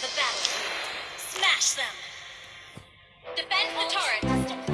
the battlefield. Smash them! Defend the turret!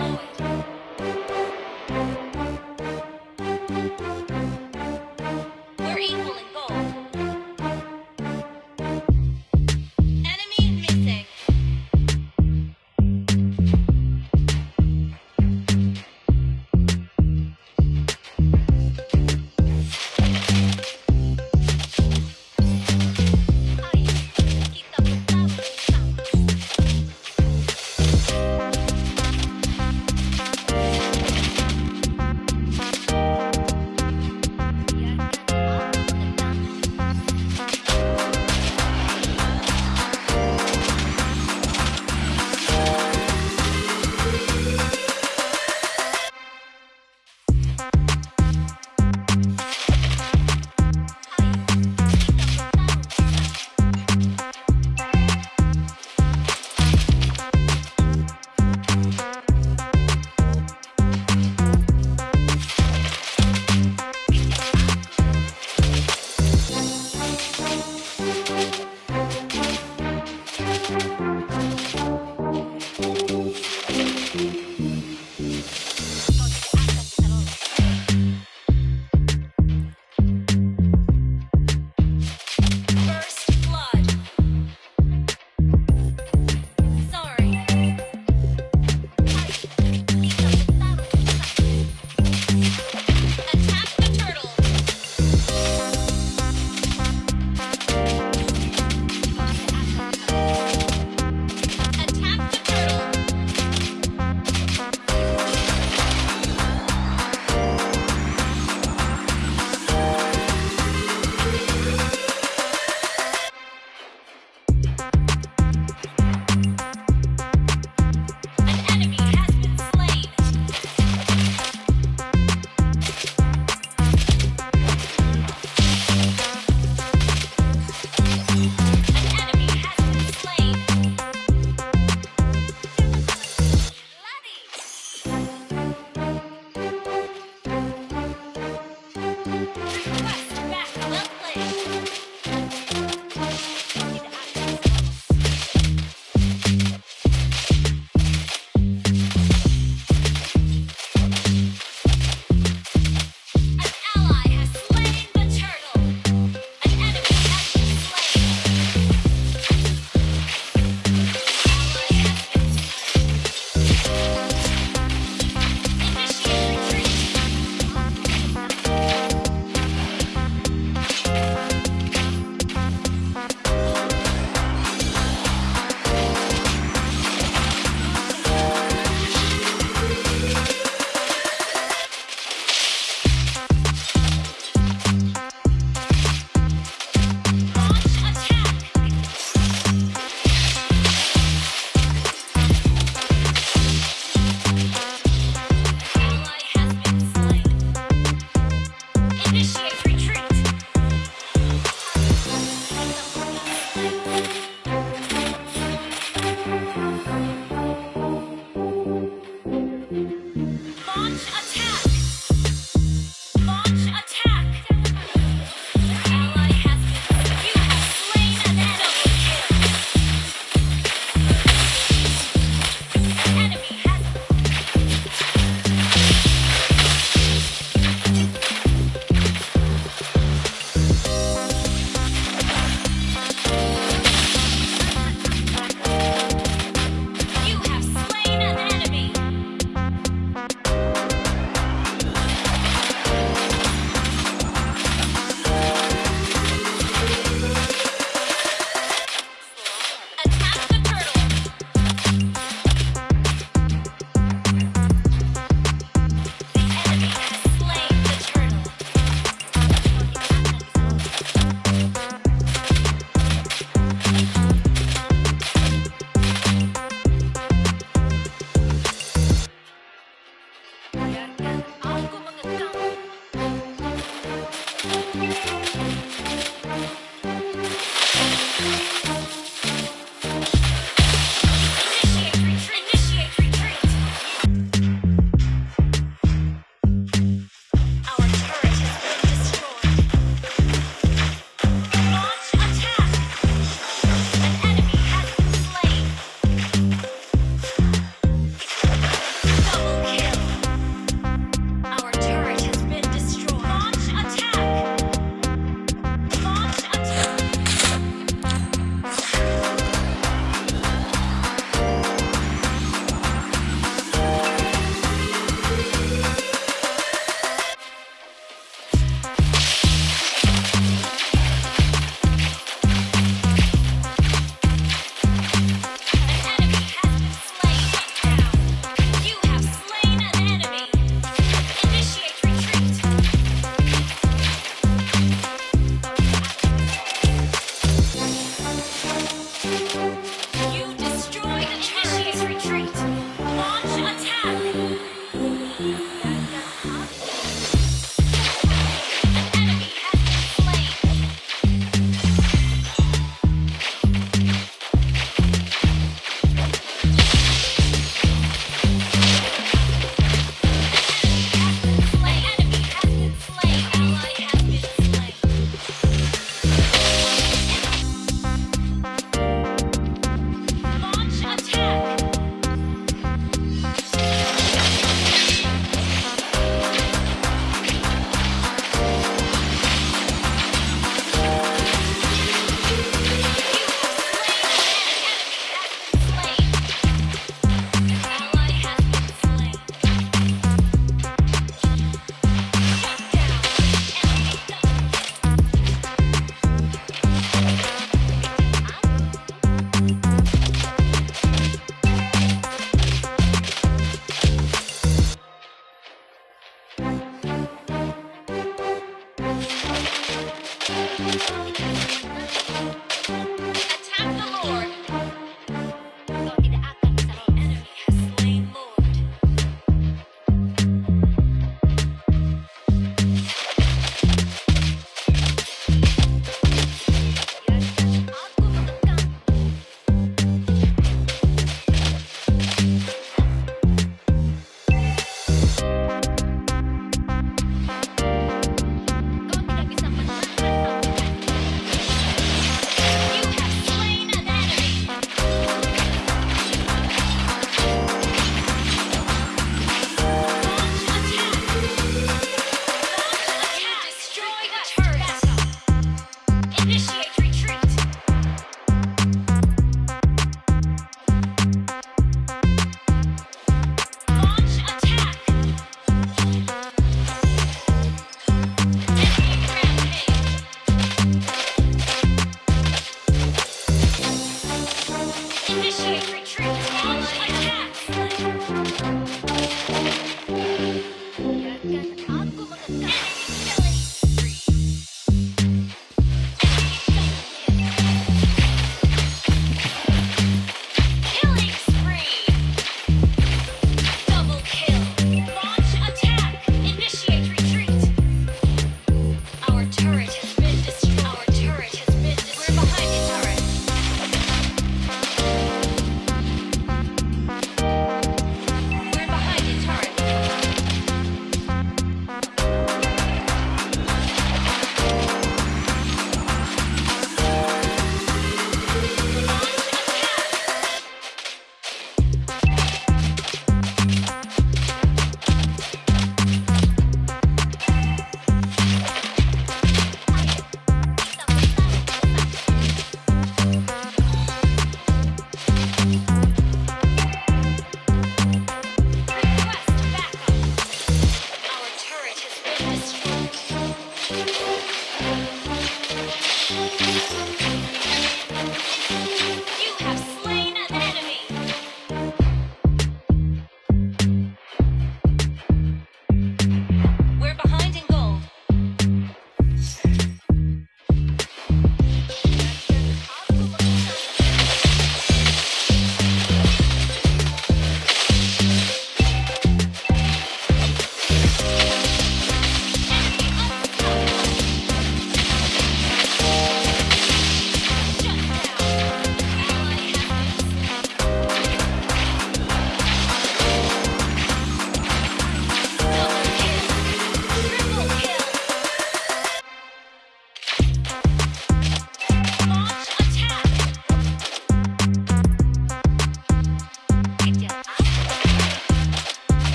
retreat.